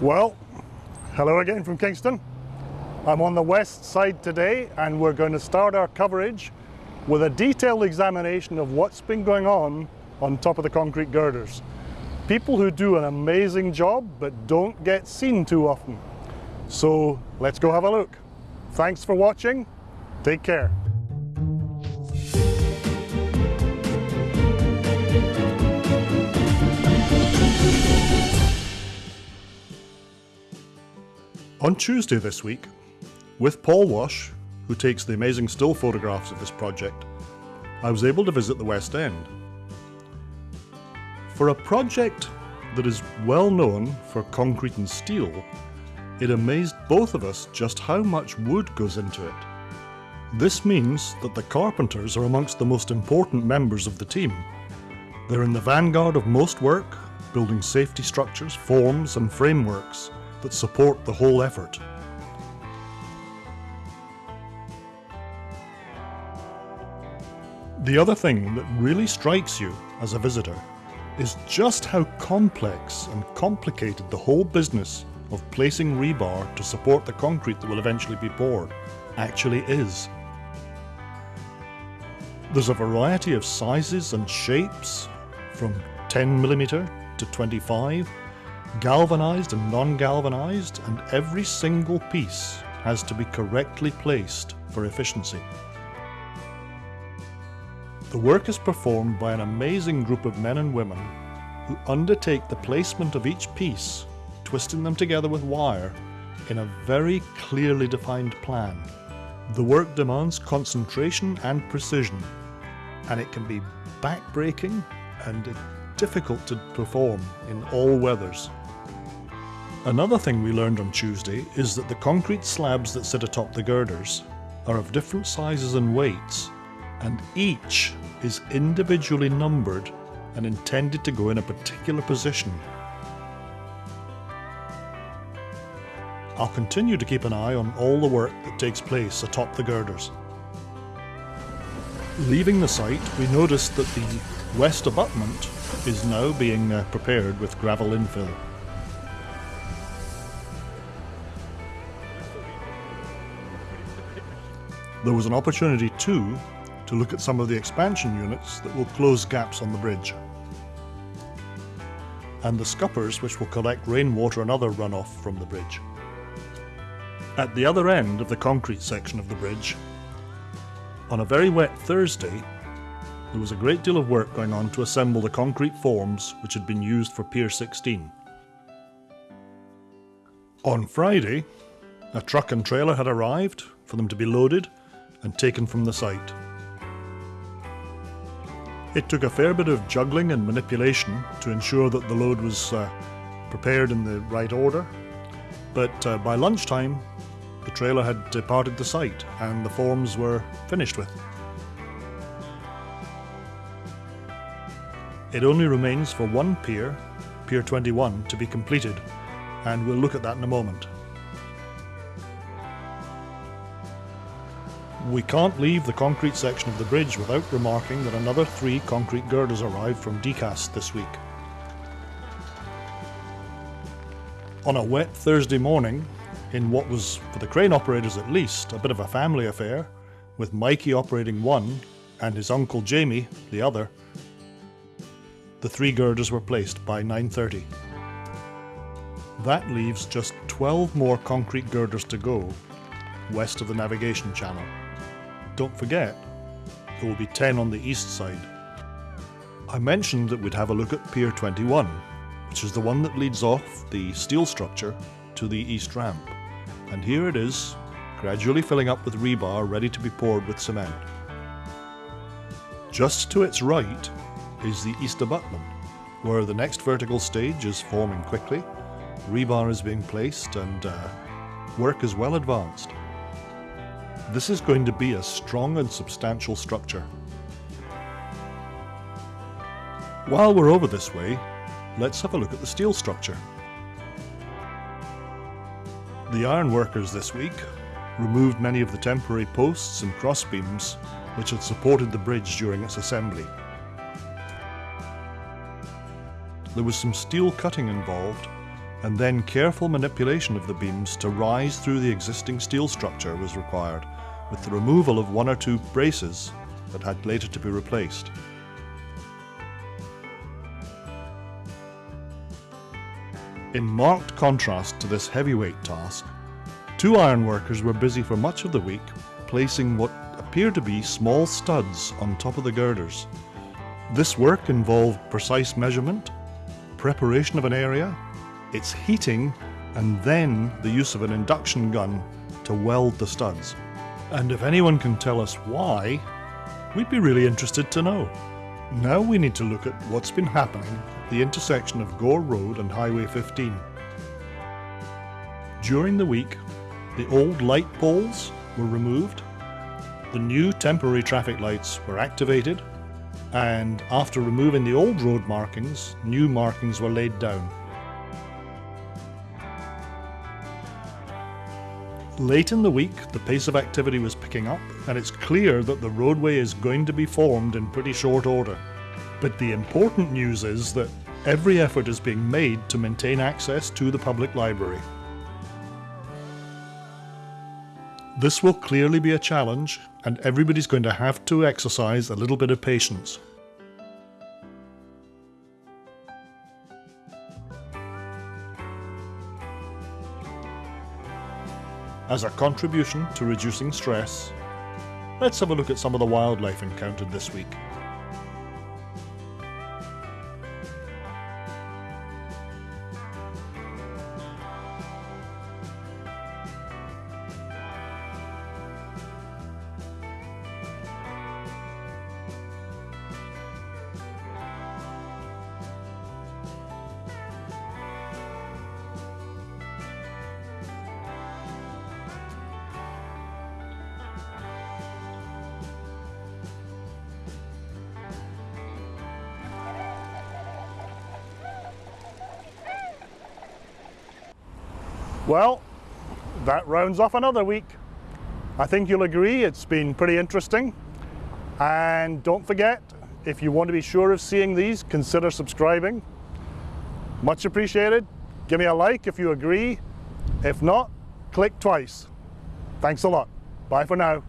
Well, hello again from Kingston. I'm on the west side today and we're going to start our coverage with a detailed examination of what's been going on on top of the concrete girders. People who do an amazing job but don't get seen too often. So let's go have a look. Thanks for watching. Take care. On Tuesday this week, with Paul Wash, who takes the amazing still photographs of this project, I was able to visit the West End. For a project that is well known for concrete and steel, it amazed both of us just how much wood goes into it. This means that the carpenters are amongst the most important members of the team. They're in the vanguard of most work, building safety structures, forms and frameworks that support the whole effort. The other thing that really strikes you as a visitor is just how complex and complicated the whole business of placing rebar to support the concrete that will eventually be poured actually is. There's a variety of sizes and shapes from 10mm to 25 galvanized and non-galvanized, and every single piece has to be correctly placed for efficiency. The work is performed by an amazing group of men and women who undertake the placement of each piece, twisting them together with wire in a very clearly defined plan. The work demands concentration and precision, and it can be backbreaking and difficult to perform in all weathers. Another thing we learned on Tuesday is that the concrete slabs that sit atop the girders are of different sizes and weights, and each is individually numbered and intended to go in a particular position. I'll continue to keep an eye on all the work that takes place atop the girders. Leaving the site, we noticed that the west abutment is now being uh, prepared with gravel infill. There was an opportunity too to look at some of the expansion units that will close gaps on the bridge and the scuppers which will collect rainwater and other runoff from the bridge. At the other end of the concrete section of the bridge, on a very wet Thursday, there was a great deal of work going on to assemble the concrete forms which had been used for Pier 16. On Friday, a truck and trailer had arrived for them to be loaded and taken from the site. It took a fair bit of juggling and manipulation to ensure that the load was uh, prepared in the right order, but uh, by lunchtime the trailer had departed the site and the forms were finished with. It only remains for one pier, Pier 21, to be completed, and we'll look at that in a moment. We can't leave the concrete section of the bridge without remarking that another three concrete girders arrived from Decast this week. On a wet Thursday morning, in what was, for the crane operators at least, a bit of a family affair, with Mikey operating one and his uncle Jamie the other, the three girders were placed by 9.30. That leaves just 12 more concrete girders to go, west of the navigation channel. Don't forget, there will be 10 on the east side. I mentioned that we'd have a look at Pier 21, which is the one that leads off the steel structure to the east ramp. And here it is, gradually filling up with rebar ready to be poured with cement. Just to its right is the east abutment, where the next vertical stage is forming quickly, rebar is being placed and uh, work is well advanced. This is going to be a strong and substantial structure. While we're over this way, let's have a look at the steel structure. The iron workers this week removed many of the temporary posts and crossbeams which had supported the bridge during its assembly. There was some steel cutting involved and then careful manipulation of the beams to rise through the existing steel structure was required, with the removal of one or two braces that had later to be replaced. In marked contrast to this heavyweight task, two ironworkers were busy for much of the week placing what appeared to be small studs on top of the girders. This work involved precise measurement, preparation of an area, its heating, and then the use of an induction gun to weld the studs. And if anyone can tell us why, we'd be really interested to know. Now we need to look at what's been happening at the intersection of Gore Road and Highway 15. During the week, the old light poles were removed, the new temporary traffic lights were activated, and after removing the old road markings, new markings were laid down. Late in the week, the pace of activity was picking up, and it's clear that the roadway is going to be formed in pretty short order. But the important news is that every effort is being made to maintain access to the public library. This will clearly be a challenge, and everybody's going to have to exercise a little bit of patience. As a contribution to reducing stress, let's have a look at some of the wildlife encountered this week. Well, that rounds off another week. I think you'll agree it's been pretty interesting. And don't forget, if you want to be sure of seeing these, consider subscribing. Much appreciated. Give me a like if you agree. If not, click twice. Thanks a lot. Bye for now.